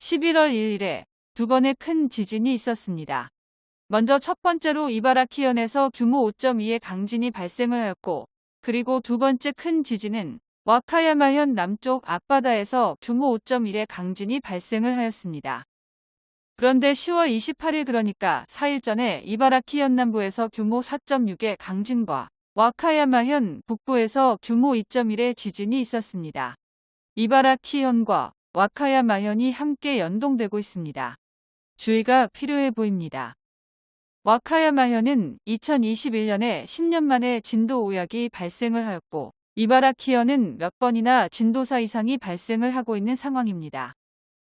11월 1일에 두 번의 큰 지진이 있었습니다. 먼저 첫 번째로 이바라키현에서 규모 5.2의 강진이 발생을 하였고 그리고 두 번째 큰 지진은 와카야마현 남쪽 앞바다에서 규모 5.1의 강진이 발생을 하였습니다. 그런데 10월 28일 그러니까 4일 전에 이바라키현 남부에서 규모 4.6의 강진과 와카야마현 북부에서 규모 2.1의 지진이 있었습니다. 이바라키현과 와카야 마현이 함께 연동되고 있습니다. 주의가 필요해 보입니다. 와카야 마현은 2021년에 10년 만에 진도 5약이 발생을 하였고 이바라키현은 몇 번이나 진도 4 이상이 발생을 하고 있는 상황입니다.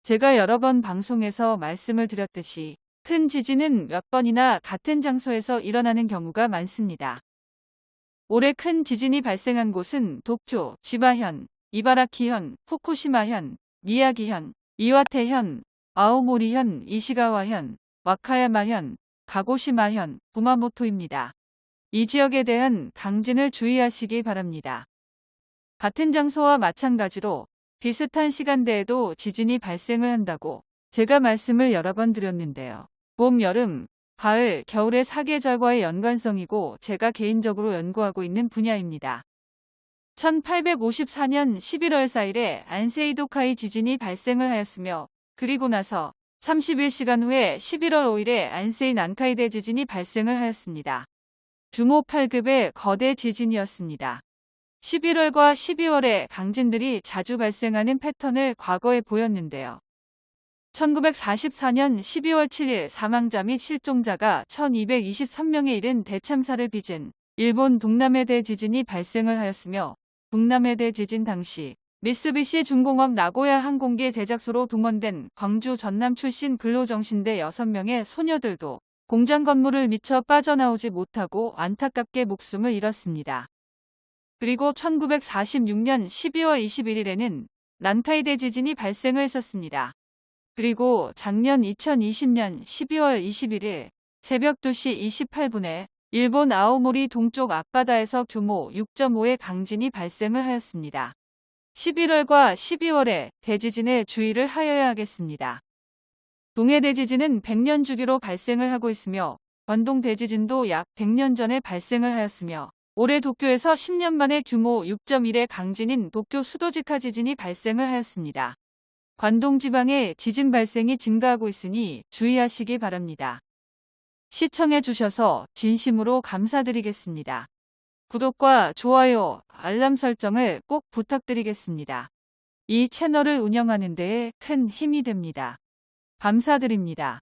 제가 여러 번 방송에서 말씀을 드렸듯이 큰 지진은 몇 번이나 같은 장소에서 일어나는 경우가 많습니다. 올해 큰 지진이 발생한 곳은 도쿄, 지바현, 이바라키현, 후쿠시마현, 미야기현, 이와테현, 아오모리현, 이시가와현, 와카야마현, 가고시마현, 구마모토입니다. 이 지역에 대한 강진을 주의하시기 바랍니다. 같은 장소와 마찬가지로 비슷한 시간대에도 지진이 발생을 한다고 제가 말씀을 여러 번 드렸는데요. 봄, 여름, 가을, 겨울의 사계절과의 연관성이고 제가 개인적으로 연구하고 있는 분야입니다. 1854년 11월 4일에 안세이도카이 지진이 발생을 하였으며 그리고 나서 31시간 후에 11월 5일에 안세이 난카이 대 지진이 발생을 하였습니다. 규모 8급의 거대 지진이었습니다. 11월과 12월에 강진들이 자주 발생하는 패턴을 과거에 보였는데요. 1944년 12월 7일 사망자 및 실종자가 1223명에 이른 대참사를 빚은 일본 동남해 대 지진이 발생을 하였으며 동남해대 지진 당시 미쓰비시 중공업 나고야 항공기 제작소로 동원된 광주 전남 출신 근로정신대 6명의 소녀들도 공장 건물을 미쳐 빠져나오지 못하고 안타깝게 목숨을 잃었습니다. 그리고 1946년 12월 21일에는 난카이대 지진이 발생을 했었습니다. 그리고 작년 2020년 12월 21일 새벽 2시 28분에 일본 아오모리 동쪽 앞바다에서 규모 6.5의 강진이 발생을 하였습니다. 11월과 12월에 대지진에 주의를 하여야 하겠습니다. 동해 대지진은 100년 주기로 발생을 하고 있으며 관동 대지진도 약 100년 전에 발생을 하였으며 올해 도쿄에서 10년 만에 규모 6.1의 강진인 도쿄 수도직하 지진이 발생을 하였습니다. 관동 지방에 지진 발생이 증가하고 있으니 주의하시기 바랍니다. 시청해 주셔서 진심으로 감사드리겠습니다. 구독과 좋아요, 알람 설정을 꼭 부탁드리겠습니다. 이 채널을 운영하는 데에 큰 힘이 됩니다. 감사드립니다.